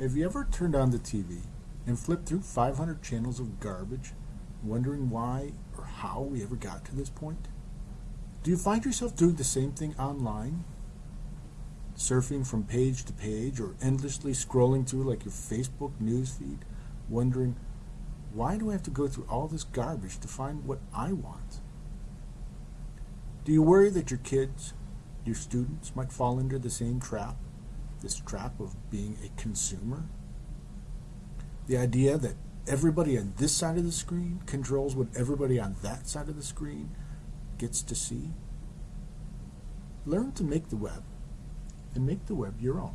Have you ever turned on the TV and flipped through 500 channels of garbage, wondering why or how we ever got to this point? Do you find yourself doing the same thing online? Surfing from page to page or endlessly scrolling through like your Facebook newsfeed, wondering, why do I have to go through all this garbage to find what I want? Do you worry that your kids, your students, might fall into the same trap? This trap of being a consumer. The idea that everybody on this side of the screen controls what everybody on that side of the screen gets to see. Learn to make the web and make the web your own.